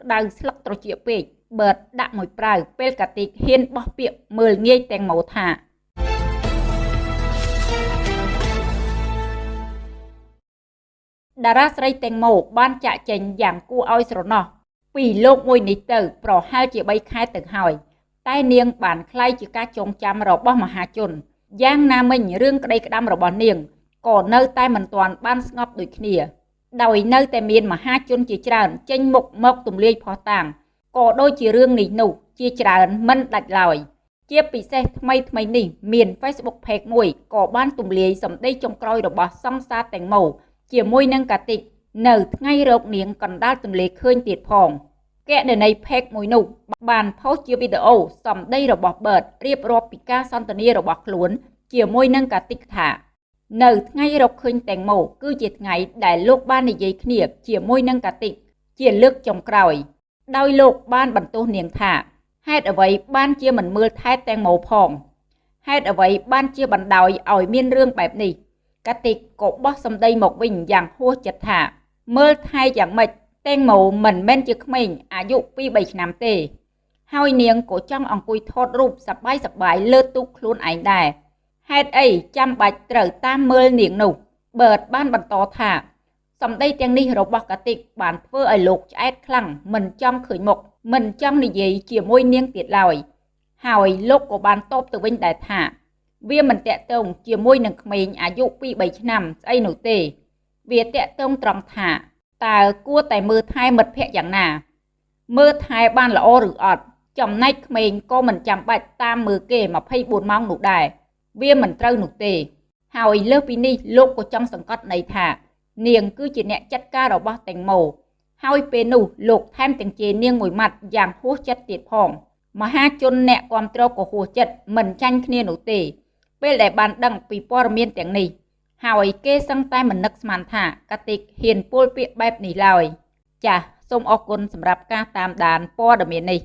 ក្តៅស្លឹកត្រចៀកពេកបឺតដាក់មួយប្រៅពេលកាតិកហ៊ានបោះពាកមើលងាយទាំងម៉ូថាតារាស្រីទាំងម៉ូបានចាក់ចែងយ៉ាងគួរឲ្យស្រណោះពីលោកមួយនេះទៅ ប្រហែលជា3ខែទៅហើយតែនាងបានខ្លាយជាការចងចាំរបស់មហាជនយ៉ាងណាមិញរឿងក្តីក្តាំរបស់នាងក៏នៅតែមិនទាន់បានស្ងប់ដូចគ្នា ដោយនៅតែមានមហាជនជាច្រើន ចេញមុខមកទម្លាយផោះតាំងក៏ដូចជារឿងនេះនោះជាច្រើនមិនដាច់ឡើយជាពិសេសថ្មីថ្មីនេះមាន Facebook Page មួយក៏បានទម្លាយសម្ដីចុងក្រោយរបស់សង្សារតែងម៉ូជាមួយនឹងកាតិកនៅថ្ងៃរោគនាងកណ្ដាលទន្លេឃើញទៀតផងកណនីផេកមួយនោះបានផុសជាវីដេអូសម្ដីរបស់បឺតរៀបរាប់ពីការសន្ទនារបស់ខ្លួន ជាមួយនឹងកាតិកថា នៅថ្ងៃរកឃើញតែងម៉ូគឺជាថ្ងៃដែលលោកបាននិយាយគ្នាជាមួយនឹងកាតិកជាលើកចុងក្រោយ ដោយលោកបានបន្ទោសនាងថាហេតុអ្វីបានជាមិនមើលថែតែងម៉ូផងហេតុអ្វីបានជាបណ្ដោយឲ្យមានរឿងបែបនេះកាតិកក៏បោះសម្ដីមកវិញយ៉ាងហួសចិត្តថា មើលថែយ៉ាងម៉េចតែងម៉ូមិនមែនជាក្មេងអាយុ2 3ឆ្នាំទេ ហើយនាងក៏ចង់អង្គុយថតរូបសប្បាយសប្បាយលើទូកខ្លួនឯងដែរ ហេតុអីចាំបាច់ត្រូវតាមមើលនាងនោះបឺតបានបន្តថាសម្ដីទាំងនេះរបស់កាតិកបានធ្វើឲ្យលោកឆ្អែតខ្លាំងមិនចង់ឃើញមុខមិនចង់និយាយជាមួយនាងទៀតឡើយហើយលោកក៏បានតបទៅវិញដែរថា វាមិនតាក់ទងជាមួយនឹងក្មេងអាយុ2 3ឆ្នាំស្អីនោះទេ វាតាក់ទងត្រង់ថាតើគួរតែមើលថែមិត្តភ័ក្តិយ៉ាងណា មើលថែបានល្អឬអត់ចំណែកក្មេងក៏មិនចាំបាច់តាមមើលគេ24ម៉ោងនោះដែរ វាមិនត្រូវនោះទេ ហើយលើសពីនេះលោកក៏ចង់សង្កត់ន័យថា នាងគឺជាអ្នកចាត់ការរបស់តេងម៉ូហើយពេលនោះលោកថែមទាំងជេរនាងមួយម៉ាត់យ៉ាងហួសចិត្តទៀតផងមហាជនអ្នកគ្រប់គ្រងក៏ហួសចិត្តមិនចាញ់គ្នានោះទេ ពេលដែលបានដឹងពីព័ត៌មានទាំងនេះហើយគេសឹងតែមិននឹកស្មានថាកាតិកហ៊ានពោលពាក្យបែបនេះឡើយចាសសូមអរគុណសម្រាប់ការតាមដានព័ត៌មាននេះ